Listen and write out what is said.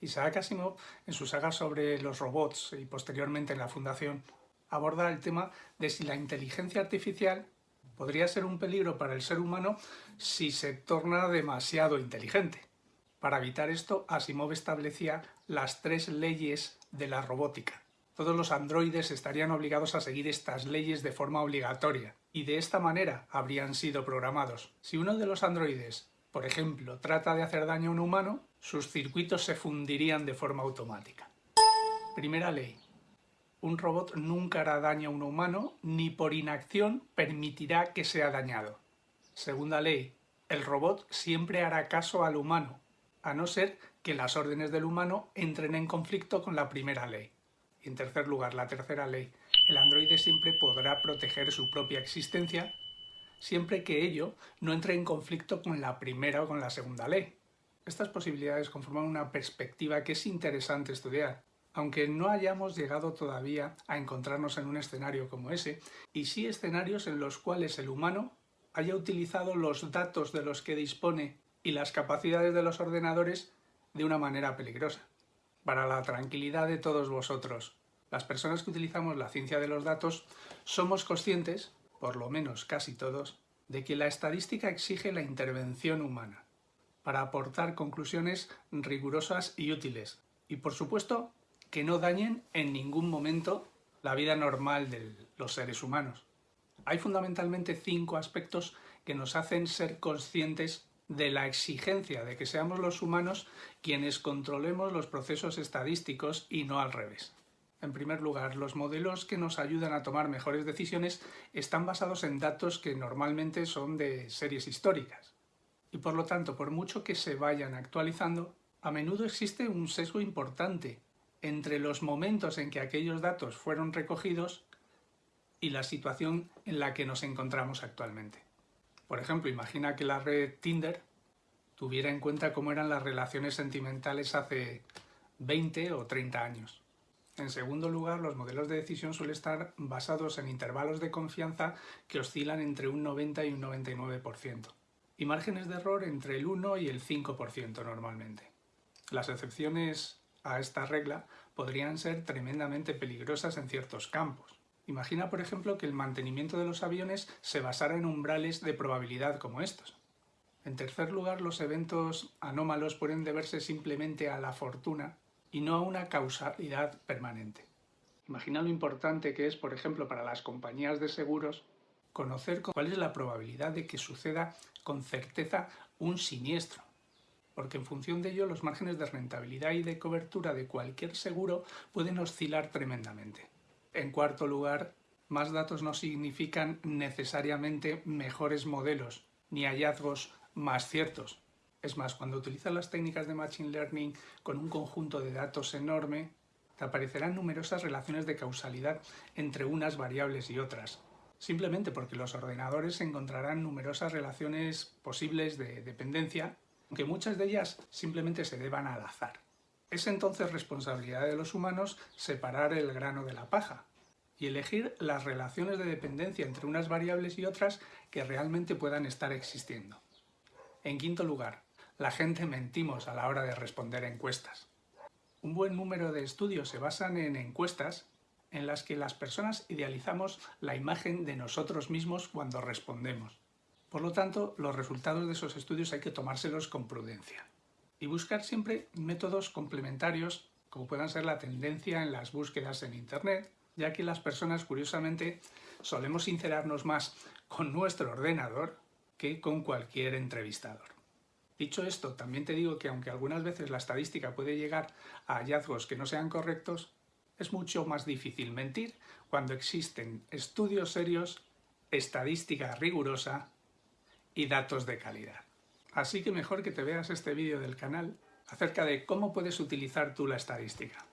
Isaac Asimov, en su saga sobre los robots y posteriormente en la Fundación, aborda el tema de si la inteligencia artificial podría ser un peligro para el ser humano si se torna demasiado inteligente. Para evitar esto, Asimov establecía las tres leyes de la robótica. Todos los androides estarían obligados a seguir estas leyes de forma obligatoria, y de esta manera habrían sido programados. Si uno de los androides, por ejemplo, trata de hacer daño a un humano, sus circuitos se fundirían de forma automática. Primera ley. Un robot nunca hará daño a un humano, ni por inacción permitirá que sea dañado. Segunda ley. El robot siempre hará caso al humano, a no ser que las órdenes del humano entren en conflicto con la primera ley. Y en tercer lugar, la tercera ley. El androide siempre podrá proteger su propia existencia siempre que ello no entre en conflicto con la primera o con la segunda ley. Estas posibilidades conforman una perspectiva que es interesante estudiar, aunque no hayamos llegado todavía a encontrarnos en un escenario como ese, y sí escenarios en los cuales el humano haya utilizado los datos de los que dispone y las capacidades de los ordenadores de una manera peligrosa. Para la tranquilidad de todos vosotros, las personas que utilizamos la ciencia de los datos somos conscientes, por lo menos casi todos, de que la estadística exige la intervención humana para aportar conclusiones rigurosas y útiles. Y por supuesto, que no dañen en ningún momento la vida normal de los seres humanos. Hay fundamentalmente cinco aspectos que nos hacen ser conscientes de la exigencia de que seamos los humanos quienes controlemos los procesos estadísticos y no al revés. En primer lugar, los modelos que nos ayudan a tomar mejores decisiones están basados en datos que normalmente son de series históricas. Y por lo tanto, por mucho que se vayan actualizando, a menudo existe un sesgo importante entre los momentos en que aquellos datos fueron recogidos y la situación en la que nos encontramos actualmente. Por ejemplo, imagina que la red Tinder tuviera en cuenta cómo eran las relaciones sentimentales hace 20 o 30 años. En segundo lugar, los modelos de decisión suelen estar basados en intervalos de confianza que oscilan entre un 90 y un 99%, y márgenes de error entre el 1 y el 5% normalmente. Las excepciones a esta regla podrían ser tremendamente peligrosas en ciertos campos. Imagina, por ejemplo, que el mantenimiento de los aviones se basara en umbrales de probabilidad como estos. En tercer lugar, los eventos anómalos pueden deberse simplemente a la fortuna y no a una causalidad permanente. Imagina lo importante que es, por ejemplo, para las compañías de seguros conocer cuál es la probabilidad de que suceda con certeza un siniestro, porque en función de ello los márgenes de rentabilidad y de cobertura de cualquier seguro pueden oscilar tremendamente. En cuarto lugar, más datos no significan necesariamente mejores modelos, ni hallazgos más ciertos. Es más, cuando utilizas las técnicas de Machine Learning con un conjunto de datos enorme, aparecerán numerosas relaciones de causalidad entre unas variables y otras, simplemente porque los ordenadores encontrarán numerosas relaciones posibles de dependencia aunque muchas de ellas simplemente se deban al azar. Es entonces responsabilidad de los humanos separar el grano de la paja y elegir las relaciones de dependencia entre unas variables y otras que realmente puedan estar existiendo. En quinto lugar, la gente mentimos a la hora de responder encuestas. Un buen número de estudios se basan en encuestas en las que las personas idealizamos la imagen de nosotros mismos cuando respondemos. Por lo tanto, los resultados de esos estudios hay que tomárselos con prudencia y buscar siempre métodos complementarios como puedan ser la tendencia en las búsquedas en Internet, ya que las personas, curiosamente, solemos sincerarnos más con nuestro ordenador que con cualquier entrevistador. Dicho esto, también te digo que aunque algunas veces la estadística puede llegar a hallazgos que no sean correctos, es mucho más difícil mentir cuando existen estudios serios, estadística rigurosa y datos de calidad. Así que mejor que te veas este vídeo del canal acerca de cómo puedes utilizar tú la estadística.